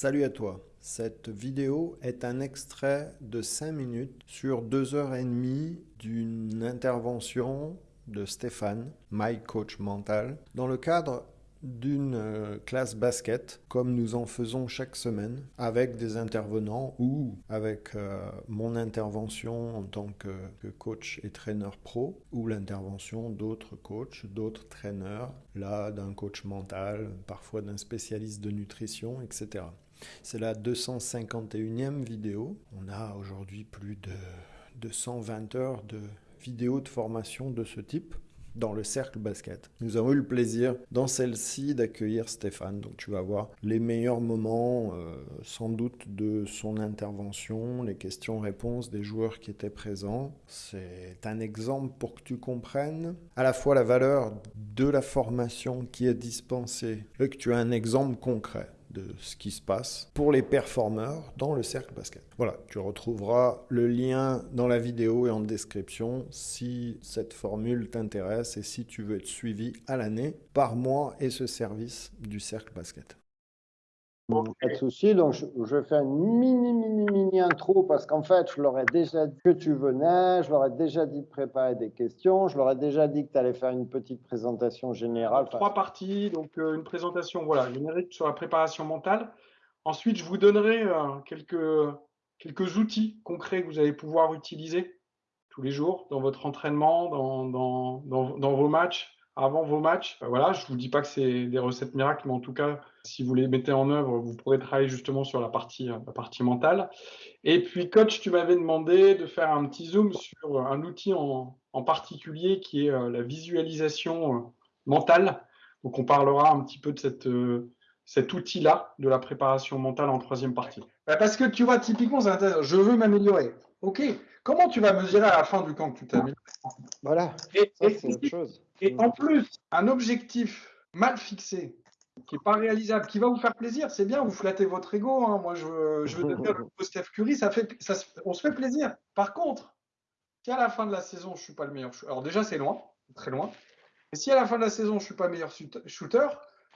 Salut à toi. Cette vidéo est un extrait de 5 minutes sur 2 heures et demie d'une intervention de Stéphane, my coach mental, dans le cadre d'une euh, classe basket, comme nous en faisons chaque semaine, avec des intervenants ou avec euh, mon intervention en tant que, coach et traîneur pro, ou l'intervention d'autres coachs, d'autres traîneurs, là d'un coach mental, parfois d'un spécialiste de nutrition, etc. C'est la 251e vidéo. On a aujourd'hui plus de 220 heures de vidéos de formation de ce type dans le cercle basket. Nous avons eu le plaisir dans celle-ci d'accueillir Stéphane. Donc tu vas voir les meilleurs moments euh, sans doute de son intervention, les questions-réponses des joueurs qui étaient présents. C'est un exemple pour que tu comprennes à la fois la valeur de la formation qui est dispensée et que tu as un exemple concret de ce qui se passe pour les performeurs dans le cercle basket. Voilà, tu retrouveras le lien dans la vidéo et en description si cette formule t'intéresse et si tu veux être suivi à l'année par moi et ce service du cercle basket. Pas de souci. Donc, je, fais une mini, mini, mini intro parce qu'en fait, je leur ai déjà dit que tu venais, je leur ai déjà dit de préparer des questions, je leur ai déjà dit que tu allais faire une petite présentation générale. Trois parties, donc euh, une présentation voilà, générique sur la préparation mentale. Ensuite, je vous donnerai euh, quelques, quelques outils concrets que vous allez pouvoir utiliser tous les jours dans votre entraînement, dans, dans, dans, dans vos matchs, avant vos matchs. Voilà, je ne vous dis pas que c'est des recettes miracles, mais en tout cas, si vous les mettez en œuvre, vous pourrez travailler justement sur la partie, la partie mentale. Et puis, coach, tu m'avais demandé de faire un petit zoom sur un outil en, particulier qui est euh, la visualisation euh, mentale. Donc, on parlera un petit peu de euh, cet outil-là de la préparation mentale en troisième partie. Bah, parce que tu vois, typiquement, je veux m'améliorer. OK, comment tu vas mesurer à la fin du camp que tu t'améliores Voilà, et, c'est autre chose. Et en plus, un objectif mal fixé, qui n'est pas réalisable, qui va vous faire plaisir, c'est bien, vous flattez votre ego. Hein. Moi, je veux, je veux devenir le Steph Curry, ça fait, ça, on se fait plaisir. Par contre, si à la fin de la saison, je ne suis pas le meilleur shooter, alors déjà, c'est loin, très loin. Et si à la fin de la saison, je ne suis pas le meilleur shooter,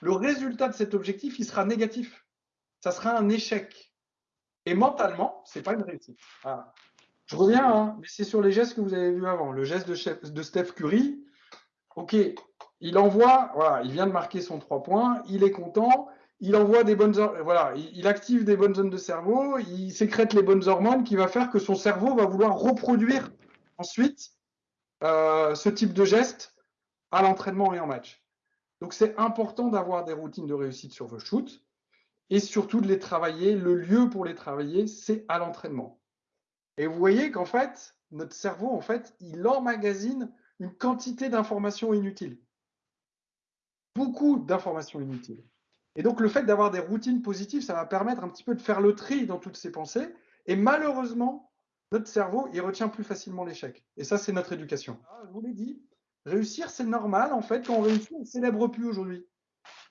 le résultat de cet objectif, il sera négatif. Ça sera un échec. Et mentalement, ce n'est pas une réussite. Je reviens, hein, mais c'est sur les gestes que vous avez vus avant. Le geste de, Steph Curry, OK, il envoie, voilà, il vient de marquer son 3 points, il est content, il envoie des bonnes, voilà, il active des bonnes zones de cerveau, il sécrète les bonnes hormones qui va faire que son cerveau va vouloir reproduire ensuite euh, ce type de geste à l'entraînement et en match. Donc c'est important d'avoir des routines de réussite sur vos shoots et surtout de les travailler. Le lieu pour les travailler, c'est à l'entraînement. Et vous voyez qu'en fait, notre cerveau, en fait, il emmagasine une quantité d'informations inutiles. Beaucoup d'informations inutiles. Et donc, le fait d'avoir des routines positives, ça va permettre un petit peu de faire le tri dans toutes ces pensées. Et malheureusement, notre cerveau, il retient plus facilement l'échec. Et ça, c'est notre éducation. Ah, je vous l'ai dit, réussir, c'est normal. En fait, quand on réussit, on ne célèbre plus aujourd'hui.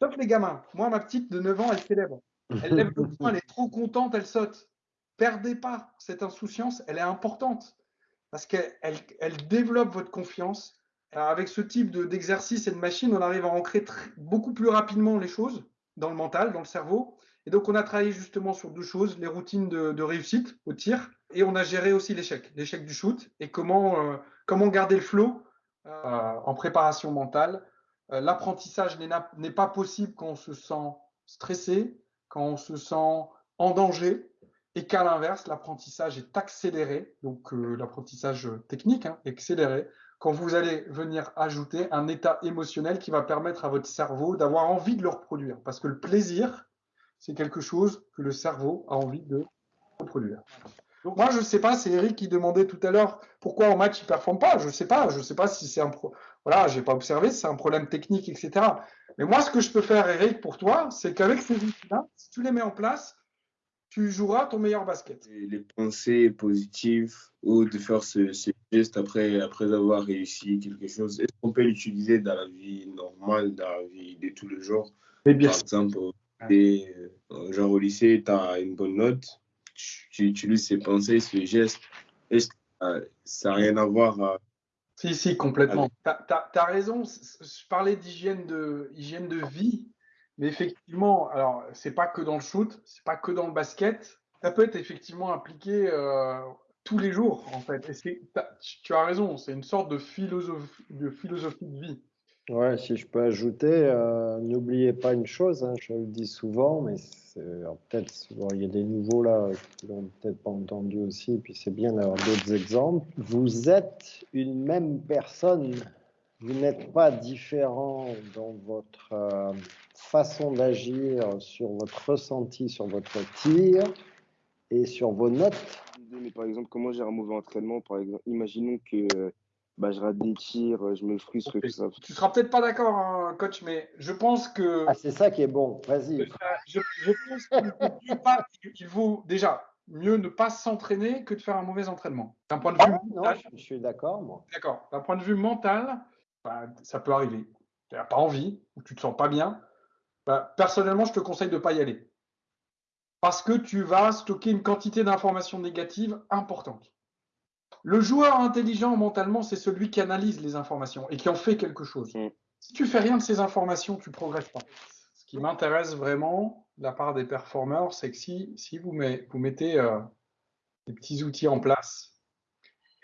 Sauf les gamins. Moi, ma petite de 9 ans, elle célèbre. Elle lève le poing, elle est trop contente, elle saute. Perdez pas cette insouciance, elle est importante parce qu'elle elle, développe votre confiance. avec ce type d'exercice et de machine, on arrive à ancrer beaucoup plus rapidement les choses dans le mental, dans le cerveau. Et donc, on a travaillé justement sur deux choses, les routines de, réussite au tir, et on a géré aussi l'échec, l'échec du shoot, et comment, euh, garder le flow euh, en préparation mentale. Euh, l'apprentissage n'est pas possible quand on se sent stressé, quand on se sent en danger, et qu'à l'inverse, l'apprentissage est accéléré, donc euh, l'apprentissage technique, hein, accéléré, quand vous allez venir ajouter un état émotionnel qui va permettre à votre cerveau d'avoir envie de le reproduire. Parce que le plaisir, c'est quelque chose que le cerveau a envie de reproduire. Donc moi, je ne sais pas, c'est Eric qui demandait tout à l'heure pourquoi en match il ne performe pas. Je ne sais pas, je ne sais pas si c'est un pro... Voilà, j'ai pas observé, c'est un problème technique, etc. Mais moi, ce que je peux faire, Eric, pour toi, c'est qu'avec ces outils-là, si tu les mets en place, tu joueras ton meilleur basket. Les pensées positives ou de faire ce, geste après, après avoir réussi quelque chose, est-ce qu'on peut l'utiliser dans la vie normale, dans la vie de tous les jours? Bien Par exemple, euh, genre au lycée, tu as une bonne note, tu, utilises ces pensées, ce geste. Est-ce que ça n'a rien à voir euh, Si, si, complètement. Tu as, raison. Je parlais d'hygiène de, hygiène de vie Mais effectivement, alors c'est pas que dans le shoot, c'est pas que dans le basket. Ça peut être effectivement appliqué euh, tous les jours, en fait. Et tu as raison, c'est une sorte de philosophie de, vie. Ouais, si je peux ajouter, euh, n'oubliez pas une chose, hein, je le dis souvent, mais peut-être il y a des nouveaux là qui l'ont peut-être pas entendu aussi, puis c'est bien d'avoir d'autres exemples. Vous êtes une même personne, vous n'êtes pas différent dans votre euh, façon d'agir, sur votre ressenti, sur votre tir et sur vos notes. Mais par exemple, comment j'ai un mauvais entraînement Par exemple, imaginons que bah, je rate des tirs, je me frustre. Tout ça. Tu seras peut-être pas d'accord, hein, coach, mais je pense que. Ah, c'est ça qui est bon. Vas-y. Je, pense qu'il vaut déjà mieux ne pas s'entraîner que de faire un mauvais entraînement. D'un point de vue ah, mental. Non, je suis d'accord, moi. D'accord. D'un point de vue mental, bah, ça peut arriver. Tu n'as pas envie ou tu te sens pas bien. Bah, personnellement, je te conseille de ne pas y aller parce que tu vas stocker une quantité d'informations négatives importante. Le joueur intelligent mentalement, c'est celui qui analyse les informations et qui en fait quelque chose. Mm. Si tu fais rien de ces informations, tu progresses pas. Ce qui m'intéresse vraiment de la part des performeurs, c'est que si, si vous, vous, mettez euh, des petits outils en place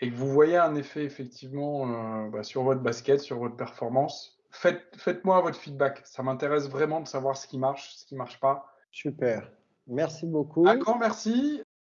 et que vous voyez un effet effectivement euh, bah, sur votre basket, sur votre performance, faites, faites-moi votre feedback. Ça m'intéresse vraiment de savoir ce qui marche, ce qui marche pas. Super. Merci beaucoup. Un grand merci.